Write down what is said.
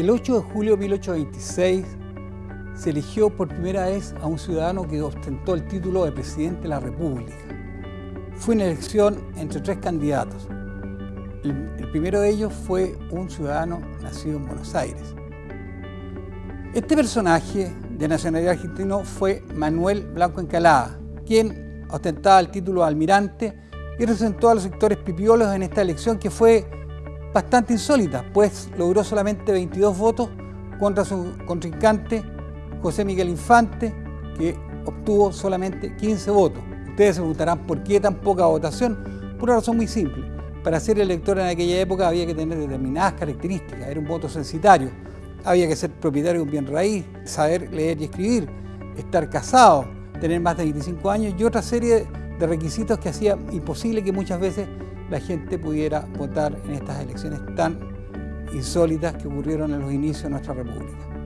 El 8 de julio de 1826 se eligió por primera vez a un ciudadano que ostentó el título de Presidente de la República. Fue una elección entre tres candidatos. El, primero de ellos fue un ciudadano nacido en Buenos Aires. Este personaje de nacionalidad argentino fue Manuel Blanco Encalada, quien ostentaba el título de almirante y representó a los sectores pipiolos en esta elección que fue bastante insólita, pues logró solamente 22 votos contra su contrincante José Miguel Infante, que obtuvo solamente 15 votos. Ustedes se preguntarán por qué tan poca votación. Por una razón muy simple. Para ser elector en aquella época había que tener determinadas características, era un voto censitario. Había que ser propietario de un bien raíz, saber leer y escribir, estar casado, tener más de 25 años y otra serie de requisitos que hacía imposible que muchas veces la gente pudiera votar en estas elecciones tan insólitas que ocurrieron en los inicios de nuestra República.